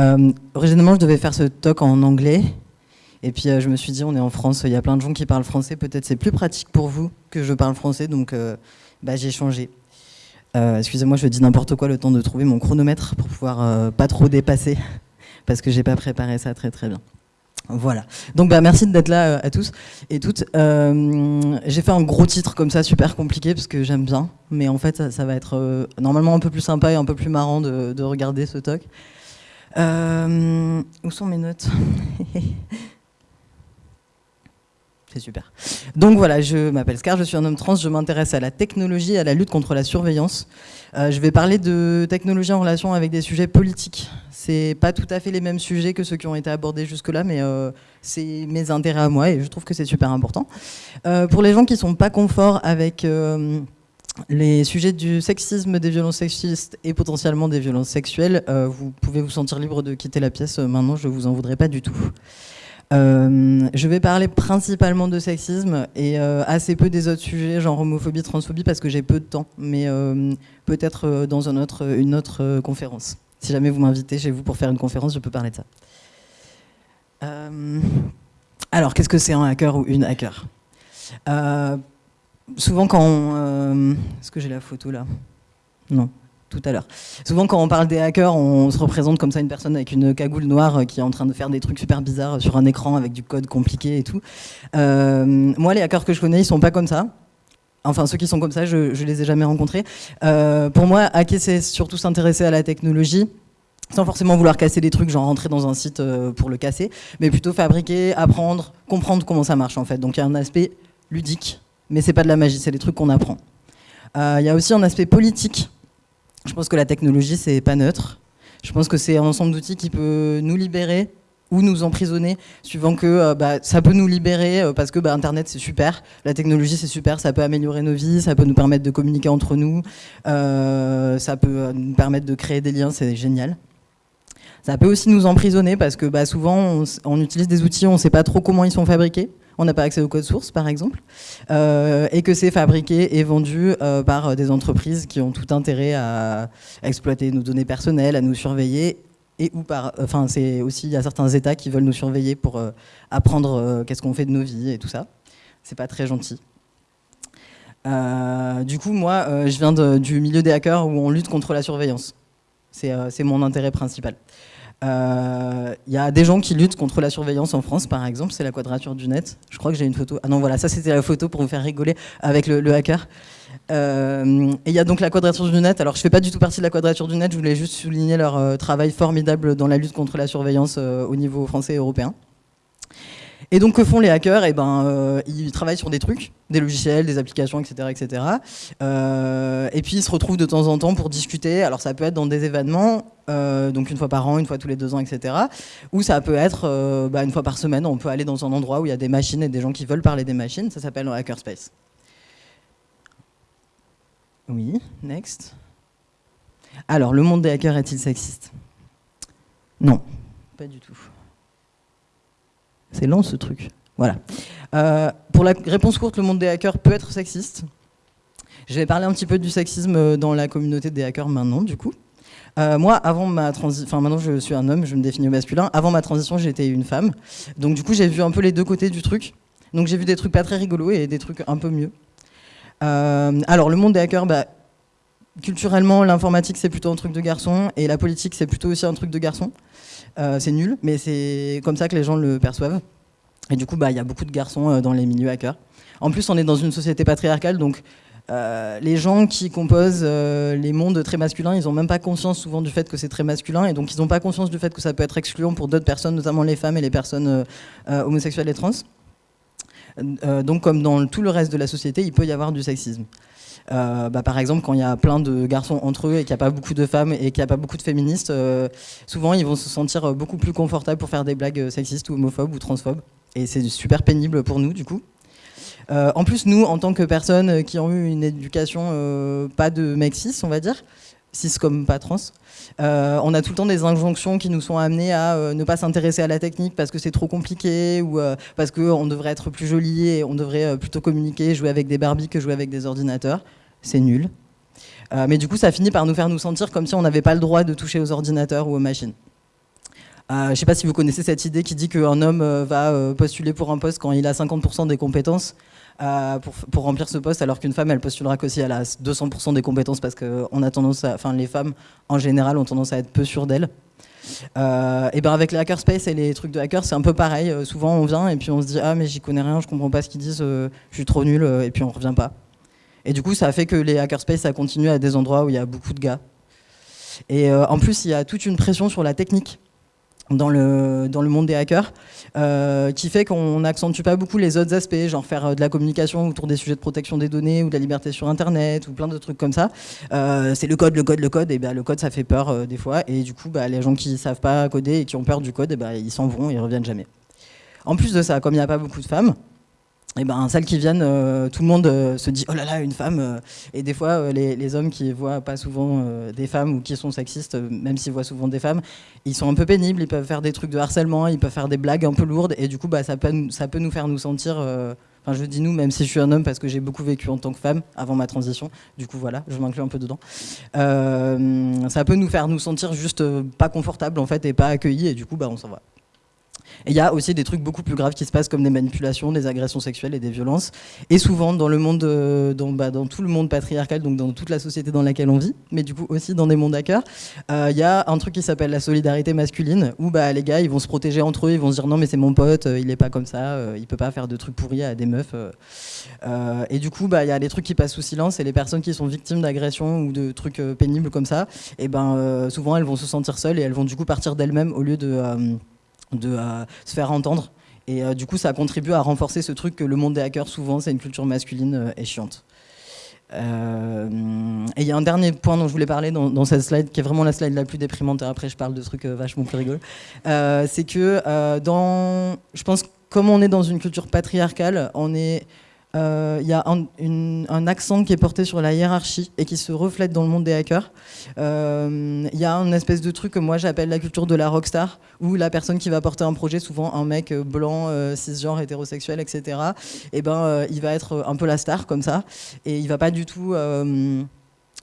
Euh, originellement, je devais faire ce talk en anglais. Et puis, je me suis dit, on est en France, il y a plein de gens qui parlent français. Peut-être c'est plus pratique pour vous que je parle français. Donc, bah, j'ai changé. Excusez-moi, je dis n'importe quoi le temps de trouver mon chronomètre pour pouvoir pas trop dépasser. Parce que j'ai pas préparé ça très très bien. Voilà. Donc bah, merci d'être là euh, à tous et toutes. Euh, j'ai fait un gros titre comme ça, super compliqué, parce que j'aime bien. Mais en fait, ça, va être euh, normalement un peu plus sympa et un peu plus marrant de regarder ce talk. Où sont mes notes C'est super. Donc voilà, je m'appelle Scar, je suis un homme trans, je m'intéresse à la technologie à la lutte contre la surveillance. Euh, je vais parler de technologie en relation avec des sujets politiques. C'est pas tout à fait les mêmes sujets que ceux qui ont été abordés jusque-là, mais euh, c'est mes intérêts à moi et je trouve que c'est super important. Euh, pour les gens qui sont pas conforts avec les sujets du sexisme, des violences sexistes et potentiellement des violences sexuelles, vous pouvez vous sentir libre de quitter la pièce maintenant, je vous en voudrais pas du tout. Euh, je vais parler principalement de sexisme et euh, assez peu des autres sujets, genre homophobie, transphobie, parce que j'ai peu de temps, mais euh, peut-être dans une autre conférence. Si jamais vous m'invitez chez vous pour faire une conférence, je peux parler de ça. alors, qu'est-ce que c'est un hacker ou une hacker? Souvent quand on... Est-ce que j'ai la photo là? Non tout à l'heure. Souvent, quand on parle des hackers, on se représente comme ça une personne avec une cagoule noire euh, qui est en train de faire des trucs super bizarres sur un écran avec du code compliqué et tout. Euh, moi, les hackers que je connais, ils sont pas comme ça. Enfin, ceux qui sont comme ça, je, je les ai jamais rencontrés. Euh, pour moi, hacker, c'est surtout s'intéresser à la technologie, sans forcément vouloir casser des trucs, genre rentrer dans un site pour le casser, mais plutôt fabriquer, apprendre, comprendre comment ça marche en fait. Donc il y a un aspect ludique, mais c'est pas de la magie, c'est des trucs qu'on apprend. Il y a aussi un aspect politique je pense que la technologie, c'est pas neutre. Je pense que c'est un ensemble d'outils qui peut nous libérer ou nous emprisonner, suivant que euh, bah, ça peut nous libérer euh, parce que bah, Internet c'est super, la technologie c'est super, ça peut améliorer nos vies, ça peut nous permettre de communiquer entre nous, euh, ça peut nous permettre de créer des liens, c'est génial. Ça peut aussi nous emprisonner parce que bah, souvent on, utilise des outils, on ne sait pas trop comment ils sont fabriqués on n'a pas accès au code source par exemple, euh, et que c'est fabriqué et vendu euh, par des entreprises qui ont tout intérêt à exploiter nos données personnelles, à nous surveiller, et ou par, enfin c'est aussi, il y a certains États qui veulent nous surveiller pour euh, apprendre qu'est-ce qu'on fait de nos vies et tout ça. C'est pas très gentil. du coup, moi, je viens du milieu des hackers où on lutte contre la surveillance. C'est mon intérêt principal. Il euh, y a des gens qui luttent contre la surveillance en France, par exemple, c'est la quadrature du net. Je crois que j'ai une photo. Ah non, voilà, ça c'était la photo pour vous faire rigoler avec le, hacker. Euh, et il y a donc la quadrature du net. Alors je fais pas du tout partie de la quadrature du net, je voulais juste souligner leur euh, travail formidable dans la lutte contre la surveillance au niveau français et européen. Et donc, que font les hackers? Eh ben, euh, Ils travaillent sur des trucs, des logiciels, des applications, etc. etc. Euh, et puis, ils se retrouvent de temps en temps pour discuter. Alors, ça peut être dans des événements, euh, donc une fois par an, une fois tous les deux ans, etc. Ou ça peut être bah, une fois par semaine. On peut aller dans un endroit où il y a des machines et des gens qui veulent parler des machines. Ça s'appelle un hackerspace. Oui, next. Alors, le monde des hackers est-il sexiste? Non, pas du tout. C'est lent ce truc. Voilà. Euh, pour la réponse courte, le monde des hackers peut être sexiste. Je vais parler un petit peu du sexisme dans la communauté des hackers maintenant, du coup. Euh, moi, avant ma transition, enfin maintenant je suis un homme, je me définis au masculin. Avant ma transition, j'étais une femme. Donc du coup, j'ai vu un peu les deux côtés du truc. Donc j'ai vu des trucs pas très rigolos et des trucs un peu mieux. Euh, alors le monde des hackers, bah, culturellement, l'informatique c'est plutôt un truc de garçon et la politique c'est plutôt aussi un truc de garçon. Euh, c'est nul, mais c'est comme ça que les gens le perçoivent. Et du coup, bah, il y a beaucoup de garçons euh, dans les milieux hackers. En plus, on est dans une société patriarcale, donc euh, les gens qui composent les mondes très masculins, ils n'ont même pas conscience souvent du fait que c'est très masculin, et donc ils n'ont pas conscience du fait que ça peut être excluant pour d'autres personnes, notamment les femmes et les personnes homosexuelles et trans. Donc comme dans tout le reste de la société, il peut y avoir du sexisme. Euh, bah, par exemple, quand il y a plein de garçons entre eux et qu'il n'y a pas beaucoup de femmes et qu'il n'y a pas beaucoup de féministes, euh, souvent ils vont se sentir beaucoup plus confortables pour faire des blagues sexistes ou homophobes ou transphobes. Et c'est super pénible pour nous, du coup. Euh, en plus, nous, en tant que personnes qui ont eu une éducation pas de cis, on va dire, cis comme pas trans, on a tout le temps des injonctions qui nous sont amenées à ne pas s'intéresser à la technique parce que c'est trop compliqué ou parce qu'on devrait être plus joli et on devrait plutôt communiquer, jouer avec des Barbies que jouer avec des ordinateurs c'est nul. Euh, mais du coup, ça finit par nous faire nous sentir comme si on n'avait pas le droit de toucher aux ordinateurs ou aux machines. Euh, je ne sais pas si vous connaissez cette idée qui dit qu'un homme euh, va euh, postuler pour un poste quand il a 50% des compétences pour, pour, remplir ce poste, alors qu'une femme, elle postulera qu'aussi elle a 200% des compétences parce que a tendance à, les femmes en général ont tendance à être peu sûres d'elles. et ben avec les hackerspace et les trucs de hackers, c'est un peu pareil. souvent, on vient et puis on se dit ah mais j'y connais rien, je comprends pas ce qu'ils disent, je suis trop nul et puis on revient pas. Et du coup, ça fait que les hackerspace, ça continue à des endroits où il y a beaucoup de gars. Et en plus, il y a toute une pression sur la technique dans le, dans le monde des hackers, euh, qui fait qu'on n'accentue pas beaucoup les autres aspects, genre faire euh, de la communication autour des sujets de protection des données ou de la liberté sur Internet ou plein de trucs comme ça. Euh, c'est le code, le code, le code, et ben le code ça fait peur des fois, et du coup bah, les gens qui savent pas coder et qui ont peur du code, et ben, ils s'en vont, ils reviennent jamais. En plus de ça, comme il n'y a pas beaucoup de femmes, et eh ben celles qui viennent, euh, tout le monde euh, se dit oh là là une femme euh, et des fois les, hommes qui voient pas souvent des femmes ou qui sont sexistes, même s'ils voient souvent des femmes, ils sont un peu pénibles, ils peuvent faire des trucs de harcèlement, ils peuvent faire des blagues un peu lourdes et du coup bah ça peut ça peut nous faire nous sentir Enfin, je dis nous, même si je suis un homme, parce que j'ai beaucoup vécu en tant que femme avant ma transition. Du coup, voilà, je m'inclus un peu dedans. ça peut nous faire nous sentir juste pas confortables en fait et pas accueillis, et du coup, bah, on s'en va. Et il y a aussi des trucs beaucoup plus graves qui se passent comme des manipulations, des agressions sexuelles et des violences. Et souvent dans le monde, euh, bah, dans, tout le monde patriarcal, donc dans toute la société dans laquelle on vit, mais du coup aussi dans des mondes hackers, euh, il y a un truc qui s'appelle la solidarité masculine, où bah, les gars ils vont se protéger entre eux, ils vont se dire non mais c'est mon pote, euh, il est pas comme ça, il peut pas faire de trucs pourris à des meufs. et du coup bah, il y a des trucs qui passent sous silence et les personnes qui sont victimes d'agressions ou de trucs pénibles comme ça, et ben souvent elles vont se sentir seules et elles vont du coup partir d'elles-mêmes au lieu de de euh, se faire entendre. Et euh, du coup, ça contribue à renforcer ce truc que le monde des hackers, souvent, c'est une culture masculine euh, et chiante. et il y a un dernier point dont je voulais parler dans, cette slide, qui est vraiment la slide la plus déprimante, et après je parle de trucs vachement plus rigolos, c'est que dans, je pense, comme on est dans une culture patriarcale, on est il euh, y a un, accent qui est porté sur la hiérarchie et qui se reflète dans le monde des hackers. Il euh, y a une espèce de truc que moi j'appelle la culture de la rockstar, où la personne qui va porter un projet, souvent un mec blanc, euh, cisgenre, hétérosexuel, etc., et eh ben, il va être un peu la star comme ça, et il va pas du tout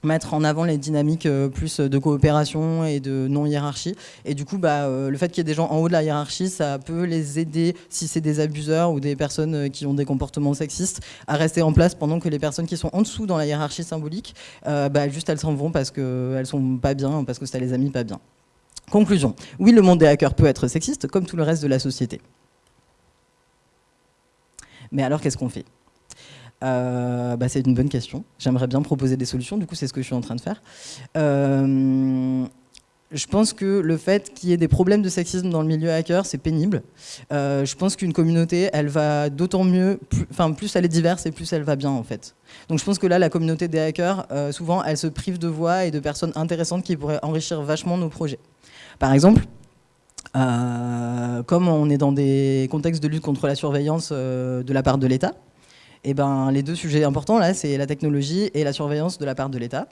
mettre en avant les dynamiques euh, plus de coopération et de non-hiérarchie. Et du coup, bah, euh, le fait qu'il y ait des gens en haut de la hiérarchie, ça peut les aider, si c'est des abuseurs ou des personnes euh, qui ont des comportements sexistes, à rester en place pendant que les personnes qui sont en dessous dans la hiérarchie symbolique, bah, juste elles s'en vont parce qu'elles sont pas bien, parce que ça les a mis pas bien. Conclusion. Oui, le monde des hackers peut être sexiste, comme tout le reste de la société. Mais alors, qu'est-ce qu'on fait? Euh, bah, c'est une bonne question. J'aimerais bien proposer des solutions, du coup c'est ce que je suis en train de faire. Euh, je pense que le fait qu'il y ait des problèmes de sexisme dans le milieu hacker, c'est pénible. Euh, je pense qu'une communauté, elle va d'autant mieux, enfin plus elle est diverse et plus elle va bien en fait. Donc je pense que là, la communauté des hackers, souvent, elle se prive de voix et de personnes intéressantes qui pourraient enrichir vachement nos projets. Par exemple, comme on est dans des contextes de lutte contre la surveillance de la part de l'État, et eh ben, les deux sujets importants, là, c'est la technologie et la surveillance de la part de l'État.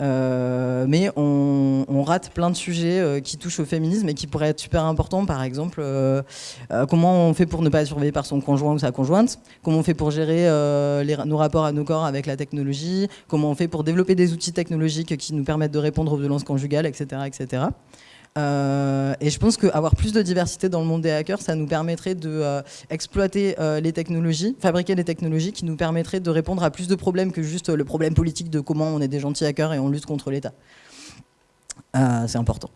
Euh, mais on, rate plein de sujets euh, qui touchent au féminisme et qui pourraient être super importants. Par exemple, euh, comment on fait pour ne pas être surveillé par son conjoint ou sa conjointe Comment on fait pour gérer nos rapports à nos corps avec la technologie Comment on fait pour développer des outils technologiques qui nous permettent de répondre aux violences conjugales, etc. etc. Euh, et je pense qu'avoir plus de diversité dans le monde des hackers, ça nous permettrait de euh, euh, les technologies, fabriquer des technologies qui nous permettraient de répondre à plus de problèmes que juste le problème politique de comment on est des gentils hackers et on lutte contre l'État. C'est important.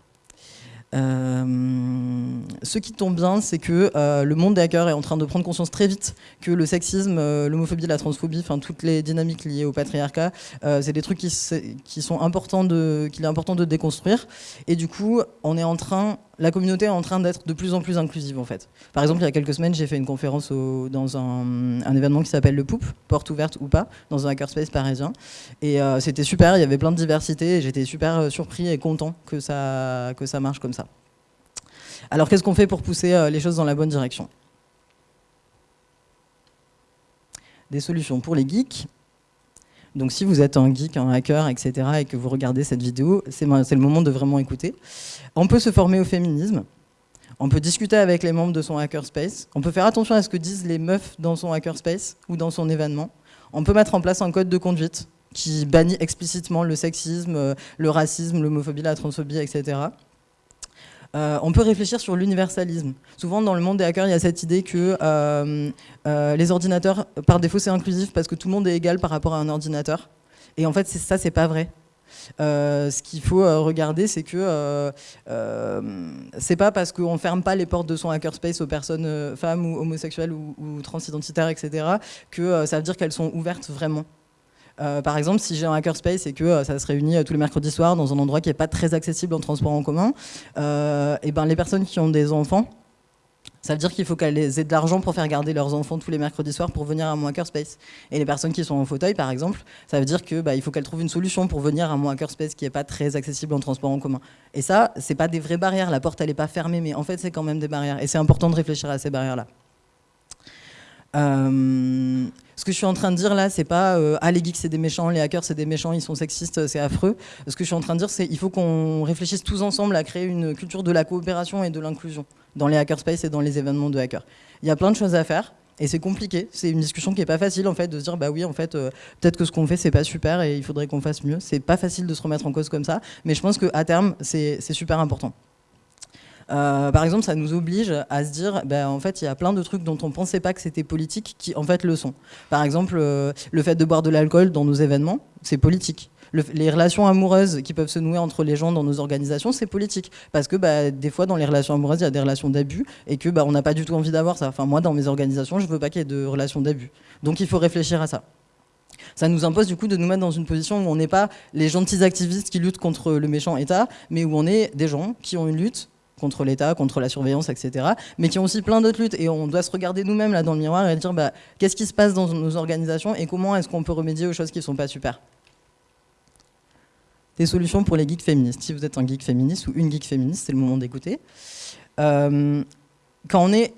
Euh, ce qui tombe bien, c'est que euh, le monde des hackers est en train de prendre conscience très vite que le sexisme, euh, l'homophobie, la transphobie, enfin toutes les dynamiques liées au patriarcat, c'est des trucs qui, qui sont importants de, qu'il est important de déconstruire. Et du coup, on est en train la communauté est en train d'être de plus en plus inclusive en fait. Par exemple, il y a quelques semaines, j'ai fait une conférence dans un, événement qui s'appelle le Poup, porte ouverte ou pas, dans un hackerspace parisien. Et euh, c'était super, il y avait plein de diversité et j'étais super euh, surpris et content que ça, que ça marche comme ça. Alors qu'est-ce qu'on fait pour pousser euh, les choses dans la bonne direction? Des solutions pour les geeks. Donc si vous êtes un geek, un hacker, etc. et que vous regardez cette vidéo, c'est le moment de vraiment écouter. On peut se former au féminisme. On peut discuter avec les membres de son hackerspace. On peut faire attention à ce que disent les meufs dans son hackerspace ou dans son événement. On peut mettre en place un code de conduite qui bannit explicitement le sexisme, le racisme, l'homophobie, la transphobie, etc. on peut réfléchir sur l'universalisme. Souvent, dans le monde des hackers, il y a cette idée que les ordinateurs, par défaut, c'est inclusif parce que tout le monde est égal par rapport à un ordinateur. Et en fait, ça, c'est pas vrai. Euh, ce qu'il faut euh, regarder, c'est que euh, c'est pas parce qu'on ferme pas les portes de son hackerspace aux personnes femmes ou homosexuelles ou, transidentitaires, etc., que ça veut dire qu'elles sont ouvertes vraiment. Par exemple, si j'ai un hackerspace et que ça se réunit tous les mercredis soirs dans un endroit qui n'est pas très accessible en transport en commun, et ben les personnes qui ont des enfants, ça veut dire qu'il faut qu'elles aient de l'argent pour faire garder leurs enfants tous les mercredis soirs pour venir à mon hackerspace. Et les personnes qui sont en fauteuil, par exemple, ça veut dire qu'il bah, faut qu'elles trouvent une solution pour venir à mon hackerspace qui n'est pas très accessible en transport en commun. Et ça, c'est pas des vraies barrières. La porte, elle n'est pas fermée, mais en fait, c'est quand même des barrières. Et c'est important de réfléchir à ces barrières-là. Euh, ce que je suis en train de dire là, c'est pas euh, ah les geeks c'est des méchants, les hackers c'est des méchants, ils sont sexistes, c'est affreux. Ce que je suis en train de dire, c'est il faut qu'on réfléchisse tous ensemble à créer une culture de la coopération et de l'inclusion dans les hackerspace et dans les événements de hackers. Il y a plein de choses à faire. Et c'est compliqué, c'est une discussion qui est pas facile en fait de se dire bah oui en fait euh, peut-être que ce qu'on fait c'est pas super et il faudrait qu'on fasse mieux. C'est pas facile de se remettre en cause comme ça, mais je pense qu'à terme c'est super important. Euh, par exemple, ça nous oblige à se dire, ben, en fait, il y a plein de trucs dont on ne pensait pas que c'était politique qui, en fait, le sont. Par exemple, euh, le fait de boire de l'alcool dans nos événements, c'est politique. les relations amoureuses qui peuvent se nouer entre les gens dans nos organisations, c'est politique. Parce que bah, des fois, dans les relations amoureuses, il y a des relations d'abus et que bah, n'a pas du tout envie d'avoir ça. Enfin, moi, dans mes organisations, je ne veux pas qu'il y ait de relations d'abus. Donc, il faut réfléchir à ça ça nous impose du coup de nous mettre dans une position où on n'est pas les gentils activistes qui luttent contre le méchant État, mais où on est des gens qui ont une lutte contre l'État, contre la surveillance, etc. Mais qui ont aussi plein d'autres luttes. Et on doit se regarder nous-mêmes là dans le miroir et dire bah, qu'est-ce qui se passe dans nos organisations et comment est-ce qu'on peut remédier aux choses qui ne sont pas super. Des solutions pour les geeks féministes. Si vous êtes un geek féministe ou une geek féministe, c'est le moment d'écouter. Euh, quand on est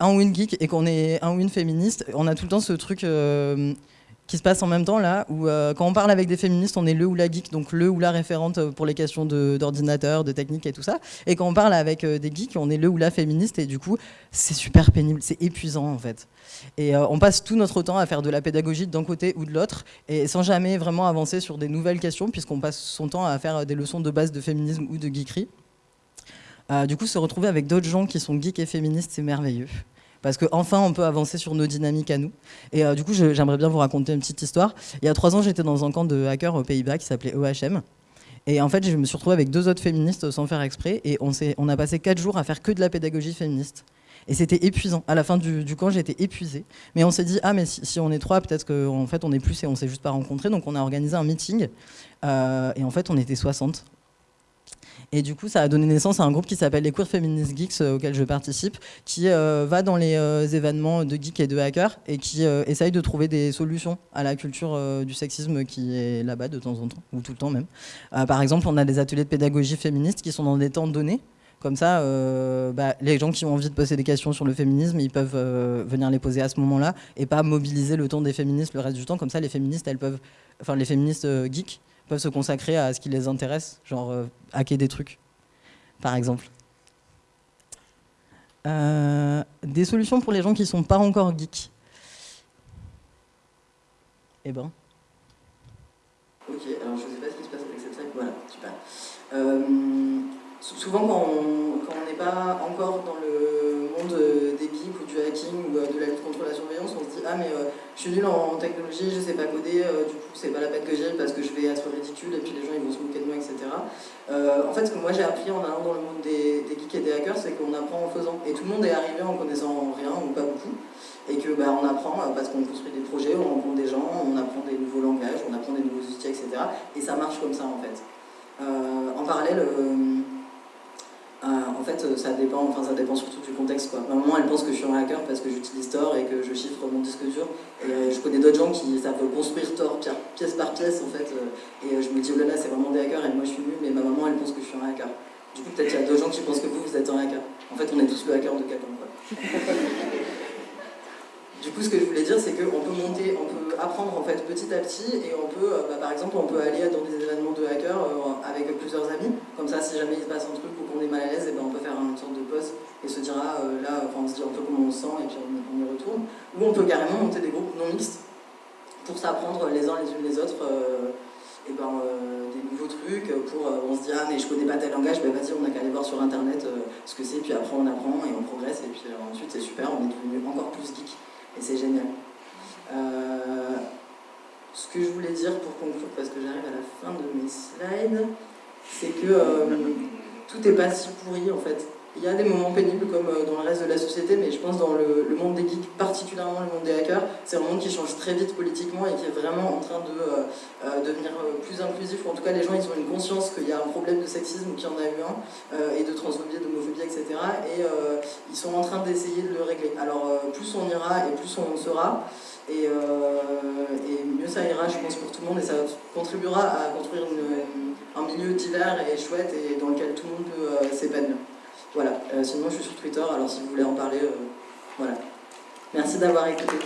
un ou une geek et qu'on est un ou une féministe, on a tout le temps ce truc... Euh, qui se passe en même temps là, où euh, quand on parle avec des féministes, on est le ou la geek, donc le ou la référente euh, pour les questions d'ordinateur, de, technique et tout ça. Et quand on parle avec euh, des geeks, on est le ou la féministe, et du coup, c'est super pénible, c'est épuisant en fait. Et on passe tout notre temps à faire de la pédagogie d'un côté ou de l'autre, et sans jamais vraiment avancer sur des nouvelles questions, puisqu'on passe son temps à faire des leçons de base de féminisme ou de geekerie. du coup, se retrouver avec d'autres gens qui sont geeks et féministes, c'est merveilleux parce qu'enfin on peut avancer sur nos dynamiques à nous. Et euh, du coup, j'aimerais bien vous raconter une petite histoire. Il y a trois ans, j'étais dans un camp de hackers aux Pays-Bas qui s'appelait OHM. Et en fait, je me suis retrouvée avec deux autres féministes sans faire exprès, et on, on a passé quatre jours à faire que de la pédagogie féministe. Et c'était épuisant. À la fin du, camp, j'étais épuisée. Mais on s'est dit, ah, mais si, on est trois, peut-être qu'en fait, on est plus et on s'est juste pas rencontrés. Donc, on a organisé un meeting. Euh, et en fait, on était 60. Et du coup, ça a donné naissance à un groupe qui s'appelle les Queer Feminist Geeks, euh, auquel je participe, qui euh, va dans les euh, événements de geeks et de hackers et qui essaye de trouver des solutions à la culture du sexisme qui est là-bas de temps en temps, ou tout le temps même. par exemple, on a des ateliers de pédagogie féministe qui sont dans des temps donnés. Comme ça, bah, les gens qui ont envie de poser des questions sur le féminisme, ils peuvent venir les poser à ce moment-là et pas mobiliser le temps des féministes le reste du temps. Comme ça, les féministes, elles peuvent, enfin les féministes geeks, peuvent se consacrer à ce qui les intéresse, genre euh, hacker des trucs, par exemple. Euh, des solutions pour les gens qui ne sont pas encore geeks. Eh ben. Ok, alors je ne sais pas ce qui se passe avec cette. Voilà, super. Euh, souvent, quand on n'est pas encore dans ou de la lutte contre la surveillance, on se dit Ah, mais je suis nul en technologie, je ne sais pas coder, du coup, c'est pas la peine que j'aille parce que je vais être ridicule et puis les gens ils vont se moquer de moi, etc. Euh, en fait, ce que moi j'ai appris en allant dans le monde des, geeks et des hackers, c'est qu'on apprend en faisant. Et tout le monde est arrivé en connaissant rien ou pas beaucoup. Et que bah, apprend parce qu'on construit des projets, on rencontre des gens, on apprend des nouveaux langages, on apprend des nouveaux outils, etc. Et ça marche comme ça en fait. Euh, en parallèle, euh, en fait, ça dépend, enfin, ça dépend surtout du contexte. Quoi. Ma maman, elle pense que je suis un hacker parce que j'utilise Tor et que je chiffre mon disque dur. Et euh, je connais d'autres gens qui savent construire Tor pièce par pièce, en fait. Euh, et euh, je me dis, oh là là, c'est vraiment des hackers et moi je suis nul, mais ma maman, elle pense que je suis un hacker. Du coup, peut-être qu'il y a d'autres gens qui pensent que vous, vous êtes un hacker. En fait, on est tous le hacker de quelqu'un. Coup, ce que je voulais dire, c'est qu'on peut monter, on peut apprendre en fait petit à petit et on peut, euh, bah, par exemple, on peut aller dans des événements de hackers euh, avec plusieurs amis. Comme ça, si jamais il se passe un truc ou qu'on est mal à l'aise, et ben, on peut faire une sorte de pause et se dire, ah euh, là, on se dit un peu comment on se sent et puis on, y retourne. Ou on peut carrément monter des groupes non mixtes pour s'apprendre les uns les unes les autres et ben, des nouveaux trucs pour on se dit ah mais je connais pas tel langage, ben vas-y on a qu'à aller voir sur internet ce que c'est, puis après on apprend et on progresse et puis ensuite c'est super, on est devenu encore plus geek et c'est génial. ce que je voulais dire pour conclure, parce que j'arrive à la fin de mes slides, c'est que tout n'est pas si pourri en fait. Il y a des moments pénibles comme euh, dans le reste de la société, mais je pense dans le, monde des geeks, particulièrement le monde des hackers, c'est un monde qui change très vite politiquement et qui est vraiment en train de euh, euh, devenir plus inclusif. En tout cas, les gens ils ont une conscience qu'il y a un problème de sexisme, qu'il y en a eu un, et de transphobie, d'homophobie, etc. Et ils sont en train d'essayer de le régler. Alors, plus on ira et plus on sera, et, et, mieux ça ira, je pense, pour tout le monde, et ça contribuera à construire un milieu divers et chouette et dans lequel tout le monde peut s'épanouir. Voilà, euh, sinon je suis sur Twitter, alors si vous voulez en parler, euh, voilà. Merci d'avoir écouté.